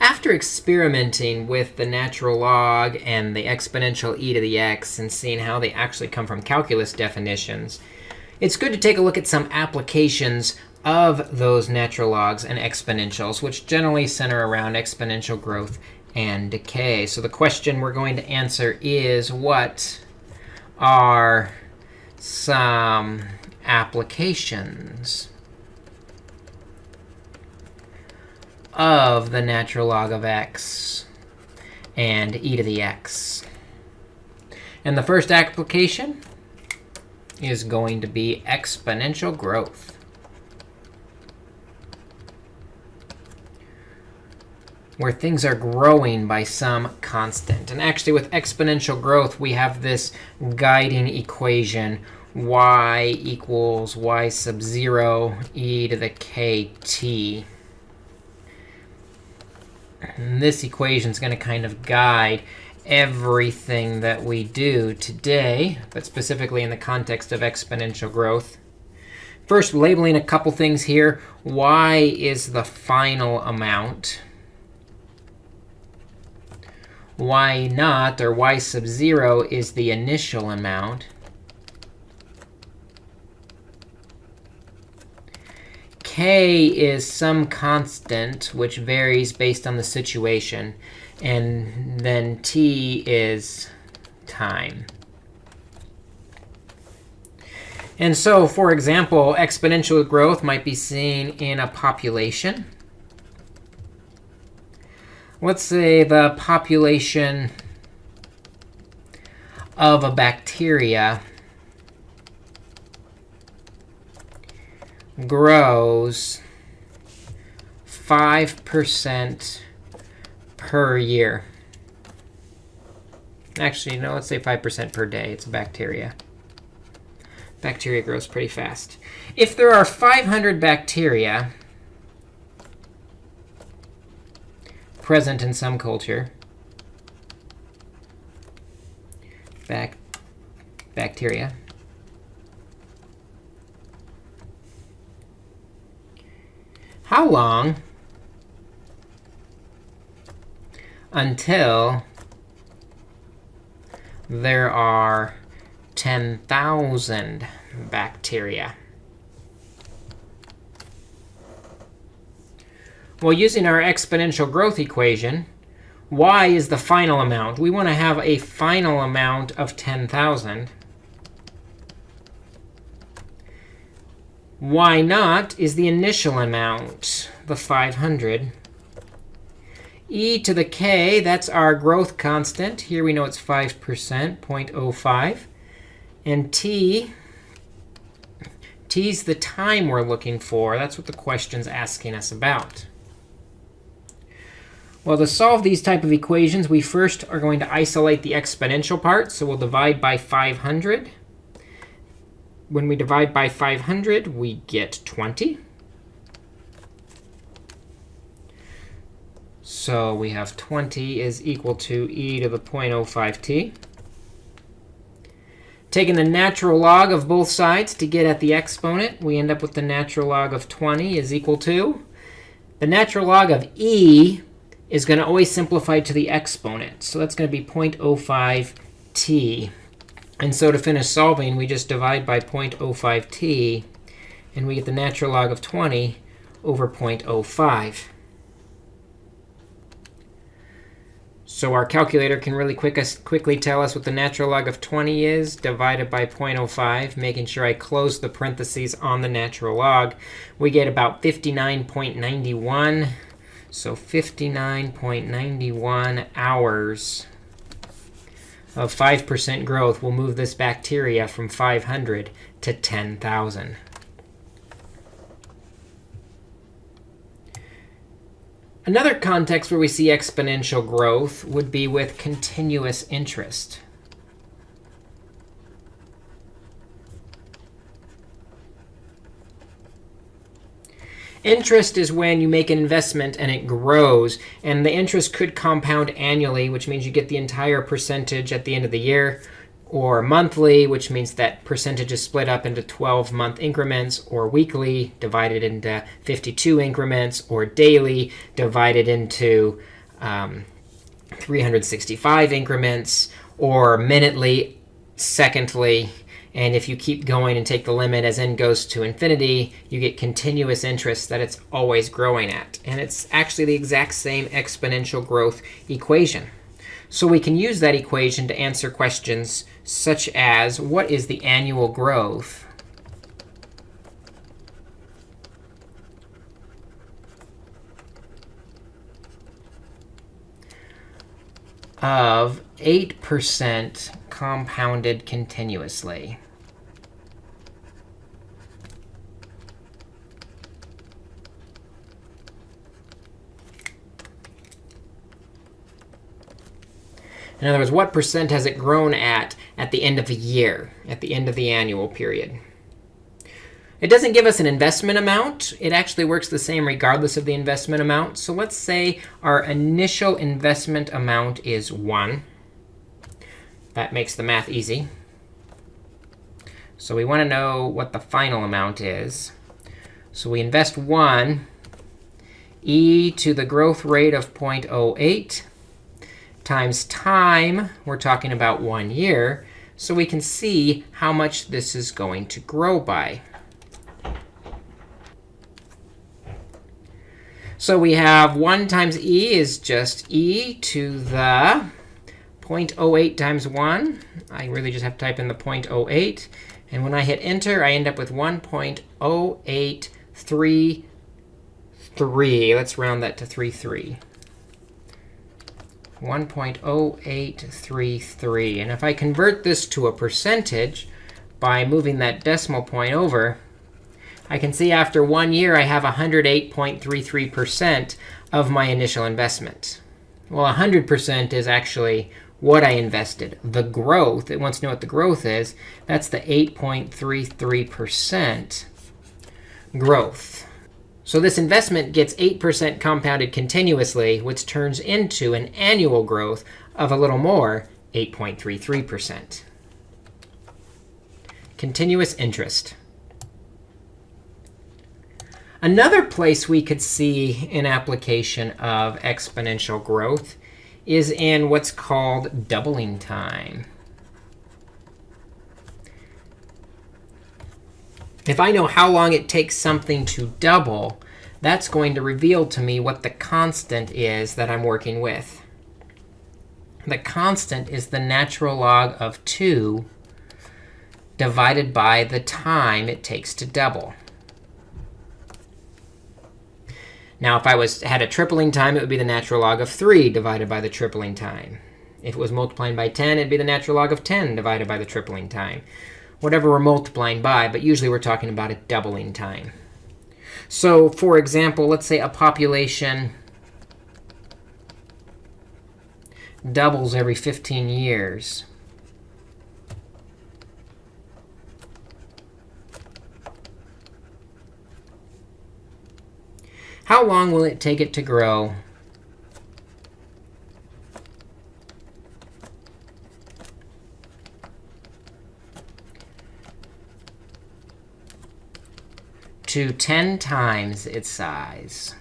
after experimenting with the natural log and the exponential e to the x and seeing how they actually come from calculus definitions, it's good to take a look at some applications of those natural logs and exponentials, which generally center around exponential growth and decay. So the question we're going to answer is, what are some applications of the natural log of x and e to the x? And the first application is going to be exponential growth. where things are growing by some constant. And actually, with exponential growth, we have this guiding equation, y equals y sub 0 e to the kt. And this equation is going to kind of guide everything that we do today, but specifically in the context of exponential growth. First, labeling a couple things here. y is the final amount y naught, or y sub 0, is the initial amount. K is some constant, which varies based on the situation. And then t is time. And so, for example, exponential growth might be seen in a population let's say the population of a bacteria grows 5% per year. Actually, no, let's say 5% per day. It's a bacteria. Bacteria grows pretty fast. If there are 500 bacteria, present in some culture. Bac bacteria. How long until there are 10,000 bacteria? Well, using our exponential growth equation, y is the final amount. We want to have a final amount of 10,000. Y naught is the initial amount, the 500. e to the k, that's our growth constant. Here we know it's 5%, 0.05. And t, t is the time we're looking for. That's what the question's asking us about. Well, to solve these type of equations, we first are going to isolate the exponential part. So we'll divide by 500. When we divide by 500, we get 20. So we have 20 is equal to e to the 0.05t. Taking the natural log of both sides to get at the exponent, we end up with the natural log of 20 is equal to the natural log of e is going to always simplify to the exponent. So that's going to be 0.05t. And so to finish solving, we just divide by 0.05t, and we get the natural log of 20 over 0.05. So our calculator can really quick quickly tell us what the natural log of 20 is divided by 0.05, making sure I close the parentheses on the natural log. We get about 59.91 so 59.91 hours of 5% growth will move this bacteria from 500 to 10,000. Another context where we see exponential growth would be with continuous interest. Interest is when you make an investment and it grows. And the interest could compound annually, which means you get the entire percentage at the end of the year. or monthly, which means that percentage is split up into 12-month increments, or weekly, divided into 52 increments, or daily, divided into um, 365 increments, or minutely, secondly. And if you keep going and take the limit as n goes to infinity, you get continuous interest that it's always growing at. And it's actually the exact same exponential growth equation. So we can use that equation to answer questions such as, what is the annual growth of 8% compounded continuously? In other words, what percent has it grown at at the end of a year, at the end of the annual period? It doesn't give us an investment amount. It actually works the same regardless of the investment amount. So let's say our initial investment amount is 1. That makes the math easy. So we want to know what the final amount is. So we invest 1 e to the growth rate of 0.08 times time, we're talking about one year. So we can see how much this is going to grow by. So we have 1 times e is just e to the 0.08 times 1. I really just have to type in the 0.08. And when I hit enter, I end up with 1.0833. Let's round that to 33. 1.0833. And if I convert this to a percentage by moving that decimal point over, I can see after one year I have 108.33% of my initial investment. Well, 100% is actually what I invested. The growth, it wants to know what the growth is. That's the 8.33% growth. So this investment gets 8% compounded continuously, which turns into an annual growth of a little more, 8.33%. Continuous interest. Another place we could see an application of exponential growth is in what's called doubling time. If I know how long it takes something to double, that's going to reveal to me what the constant is that I'm working with. The constant is the natural log of 2 divided by the time it takes to double. Now, if I was had a tripling time, it would be the natural log of 3 divided by the tripling time. If it was multiplying by 10, it'd be the natural log of 10 divided by the tripling time whatever we're multiplying by. But usually, we're talking about a doubling time. So for example, let's say a population doubles every 15 years. How long will it take it to grow to 10 times its size.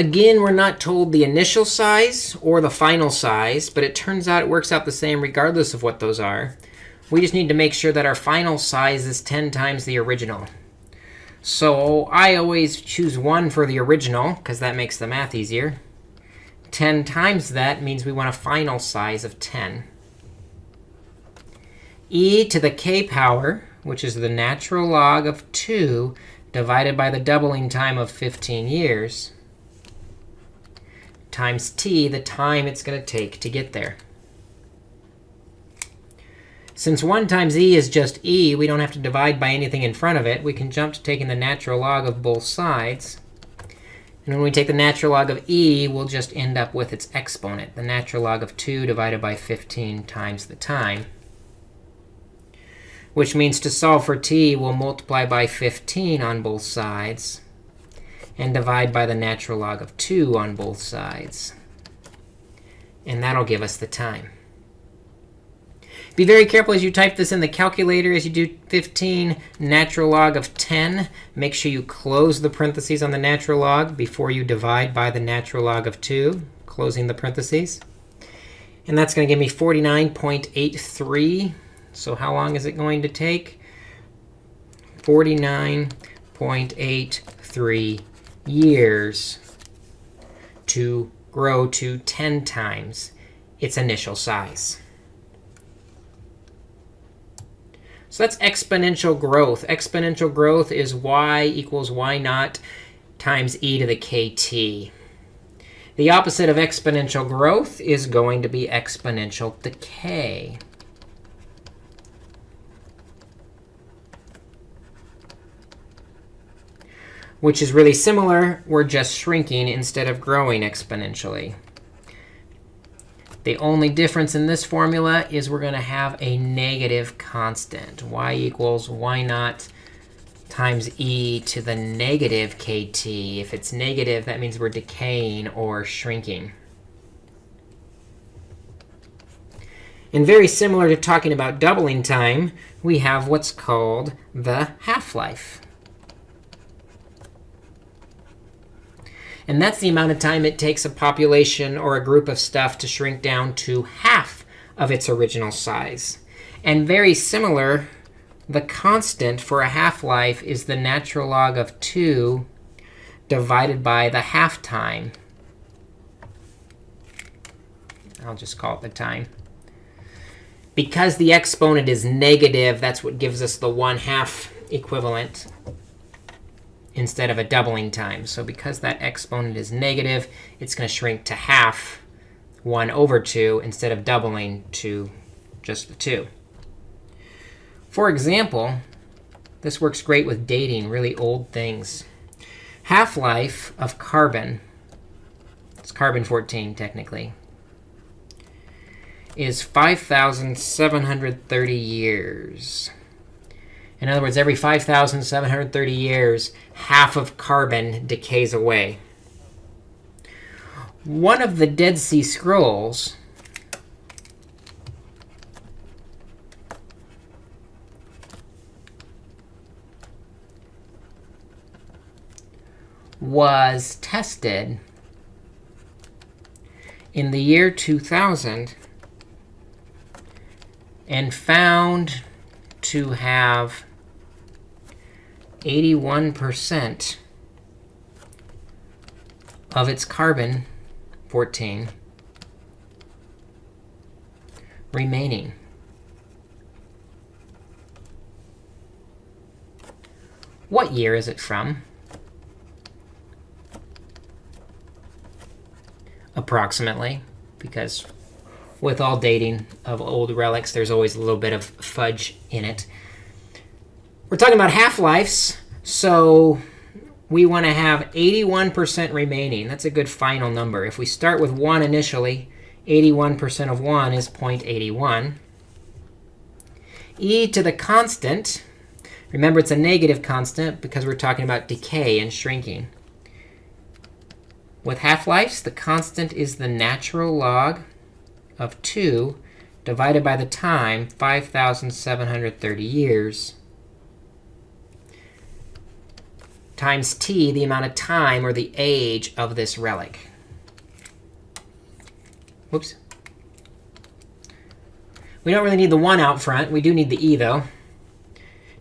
Again, we're not told the initial size or the final size, but it turns out it works out the same regardless of what those are. We just need to make sure that our final size is 10 times the original. So I always choose 1 for the original, because that makes the math easier. 10 times that means we want a final size of 10. e to the k power, which is the natural log of 2 divided by the doubling time of 15 years, times t, the time it's going to take to get there. Since 1 times e is just e, we don't have to divide by anything in front of it. We can jump to taking the natural log of both sides. And when we take the natural log of e, we'll just end up with its exponent, the natural log of 2 divided by 15 times the time. Which means to solve for t, we'll multiply by 15 on both sides. And divide by the natural log of 2 on both sides. And that'll give us the time. Be very careful as you type this in the calculator as you do 15 natural log of 10. Make sure you close the parentheses on the natural log before you divide by the natural log of 2, closing the parentheses. And that's going to give me 49.83. So how long is it going to take? 49.83 years to grow to 10 times its initial size. So that's exponential growth. Exponential growth is y equals y naught times e to the kt. The opposite of exponential growth is going to be exponential decay. Which is really similar. We're just shrinking instead of growing exponentially. The only difference in this formula is we're going to have a negative constant. y equals y naught times e to the negative kt. If it's negative, that means we're decaying or shrinking. And very similar to talking about doubling time, we have what's called the half-life. And that's the amount of time it takes a population or a group of stuff to shrink down to half of its original size. And very similar, the constant for a half-life is the natural log of 2 divided by the half time. I'll just call it the time. Because the exponent is negative, that's what gives us the 1 half equivalent instead of a doubling time. So because that exponent is negative, it's going to shrink to half 1 over 2 instead of doubling to just the 2. For example, this works great with dating really old things. Half-life of carbon, it's carbon-14 technically, is 5,730 years. In other words, every 5,730 years, half of carbon decays away. One of the Dead Sea Scrolls was tested in the year 2000 and found to have 81% of its carbon 14 remaining. What year is it from? Approximately, because with all dating of old relics, there's always a little bit of fudge in it. We're talking about half-lives, so we want to have 81% remaining. That's a good final number. If we start with 1 initially, 81% of 1 is 0.81. e to the constant, remember it's a negative constant because we're talking about decay and shrinking. With half-lives, the constant is the natural log of 2 divided by the time, 5,730 years. Times t, the amount of time or the age of this relic. Whoops. We don't really need the 1 out front. We do need the e, though.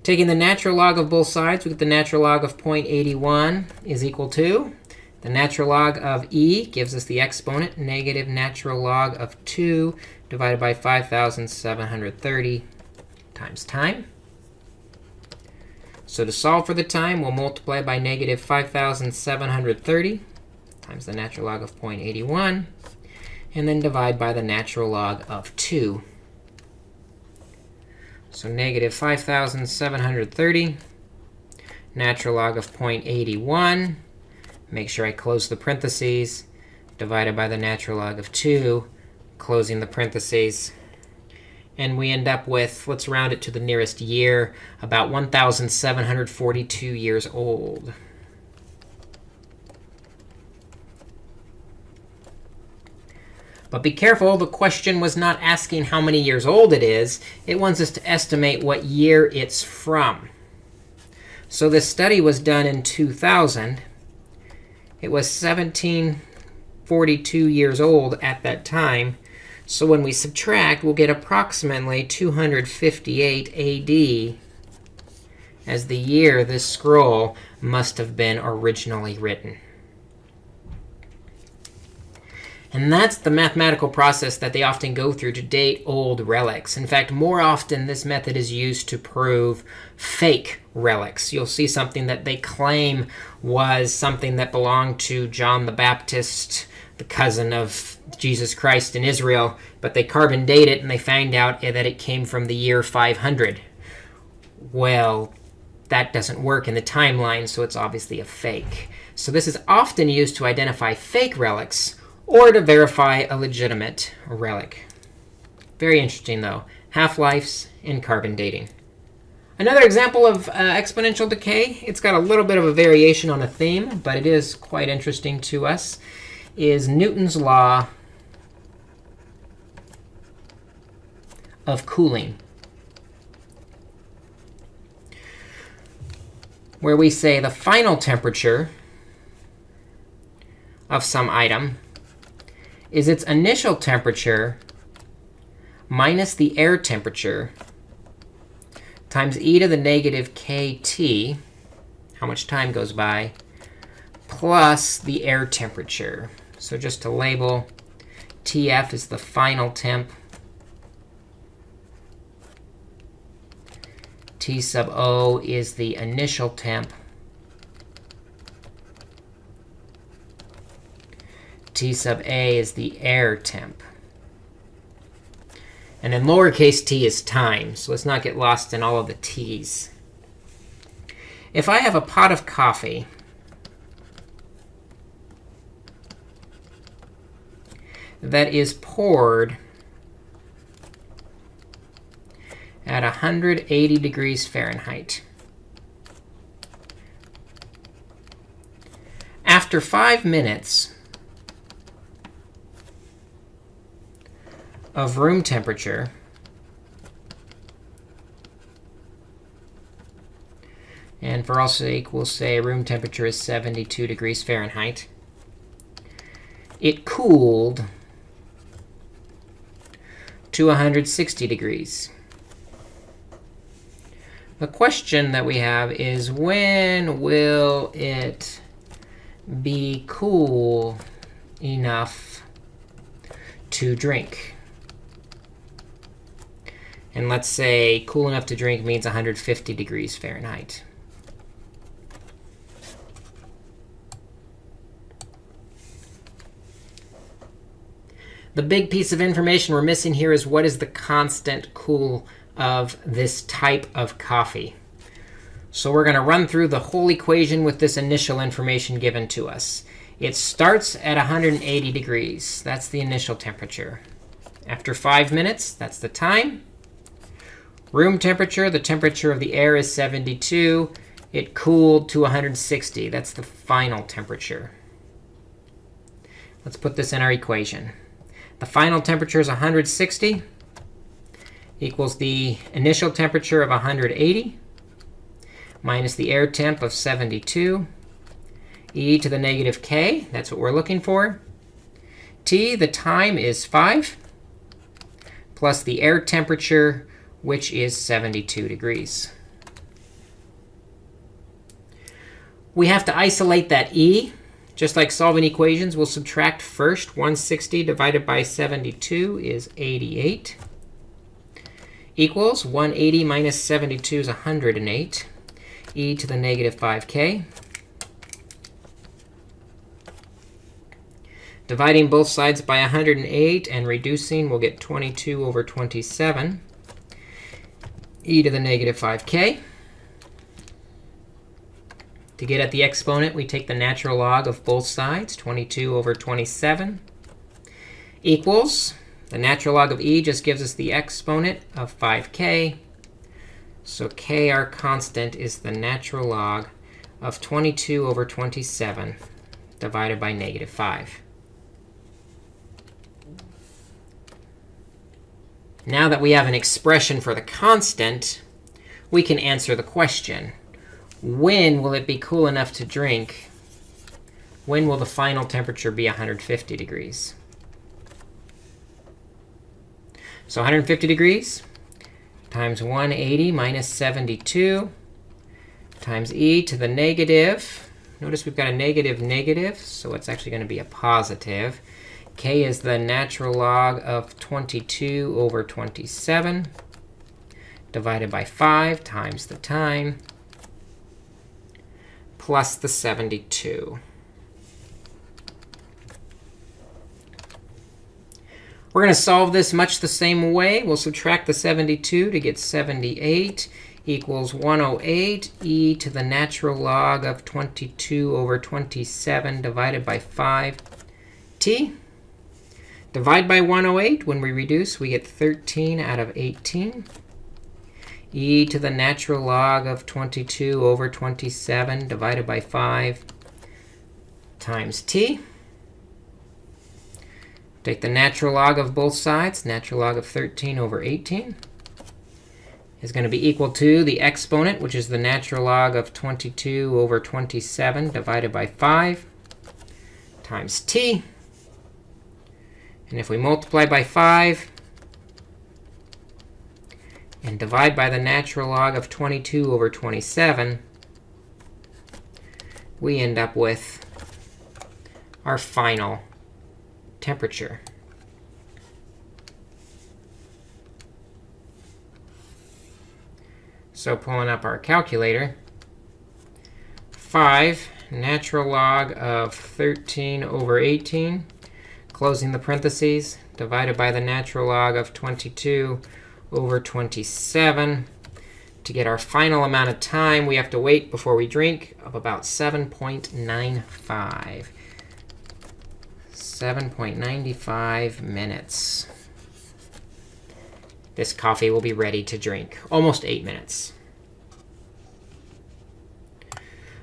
Taking the natural log of both sides, we get the natural log of 0.81 is equal to the natural log of e gives us the exponent, negative natural log of 2 divided by 5,730 times time. So to solve for the time, we'll multiply by negative 5,730 times the natural log of 0.81, and then divide by the natural log of 2. So negative 5,730, natural log of 0.81. Make sure I close the parentheses, divided by the natural log of 2, closing the parentheses and we end up with, let's round it to the nearest year, about 1,742 years old. But be careful, the question was not asking how many years old it is. It wants us to estimate what year it's from. So this study was done in 2000. It was 1742 years old at that time. So when we subtract, we'll get approximately 258 AD as the year this scroll must have been originally written. And that's the mathematical process that they often go through to date old relics. In fact, more often, this method is used to prove fake relics. You'll see something that they claim was something that belonged to John the Baptist, the cousin of Jesus Christ in Israel, but they carbon date it and they find out eh, that it came from the year 500. Well, that doesn't work in the timeline, so it's obviously a fake. So this is often used to identify fake relics or to verify a legitimate relic. Very interesting, though. Half-lives in carbon dating. Another example of uh, exponential decay, it's got a little bit of a variation on a theme, but it is quite interesting to us, is Newton's law of cooling. Where we say the final temperature of some item is its initial temperature minus the air temperature times e to the negative kt, how much time goes by, plus the air temperature. So just to label, TF is the final temp. T sub O is the initial temp. T sub a is the air temp. And then lowercase t is time. So let's not get lost in all of the t's. If I have a pot of coffee, that is poured at 180 degrees Fahrenheit. After five minutes, of room temperature And for all sake, we'll say room temperature is 72 degrees Fahrenheit. It cooled to 160 degrees. The question that we have is, when will it be cool enough to drink? And let's say cool enough to drink means 150 degrees Fahrenheit. The big piece of information we're missing here is what is the constant cool of this type of coffee. So we're going to run through the whole equation with this initial information given to us. It starts at 180 degrees. That's the initial temperature. After 5 minutes, that's the time. Room temperature, the temperature of the air is 72. It cooled to 160. That's the final temperature. Let's put this in our equation. The final temperature is 160 equals the initial temperature of 180 minus the air temp of 72 e to the negative k. That's what we're looking for. T, the time is 5 plus the air temperature which is 72 degrees. We have to isolate that e. Just like solving equations, we'll subtract first. 160 divided by 72 is 88 equals 180 minus 72 is 108 e to the negative 5k. Dividing both sides by 108 and reducing, we'll get 22 over 27 e to the negative 5k. To get at the exponent, we take the natural log of both sides, 22 over 27, equals the natural log of e just gives us the exponent of 5k. So k, our constant, is the natural log of 22 over 27 divided by negative 5. Now that we have an expression for the constant, we can answer the question. When will it be cool enough to drink? When will the final temperature be 150 degrees? So 150 degrees times 180 minus 72 times e to the negative. Notice we've got a negative negative, so it's actually going to be a positive. K is the natural log of 22 over 27 divided by 5 times the time plus the 72. We're going to solve this much the same way. We'll subtract the 72 to get 78 equals 108 e to the natural log of 22 over 27 divided by 5t. Divide by 108. When we reduce, we get 13 out of 18 e to the natural log of 22 over 27 divided by 5 times t. Take the natural log of both sides. Natural log of 13 over 18 is going to be equal to the exponent, which is the natural log of 22 over 27 divided by 5 times t. And if we multiply by 5, and divide by the natural log of 22 over 27, we end up with our final temperature. So pulling up our calculator, 5 natural log of 13 over 18, closing the parentheses, divided by the natural log of 22 over 27. To get our final amount of time we have to wait before we drink of about 7.95. 7.95 minutes. This coffee will be ready to drink. Almost 8 minutes.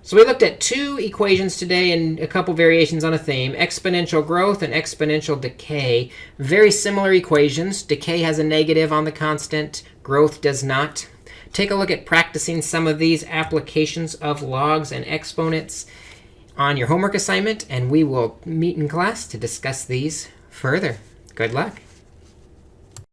So we looked at two equations today and a couple variations on a theme, exponential growth and exponential decay. Very similar equations. Decay has a negative on the constant. Growth does not. Take a look at practicing some of these applications of logs and exponents on your homework assignment, and we will meet in class to discuss these further. Good luck.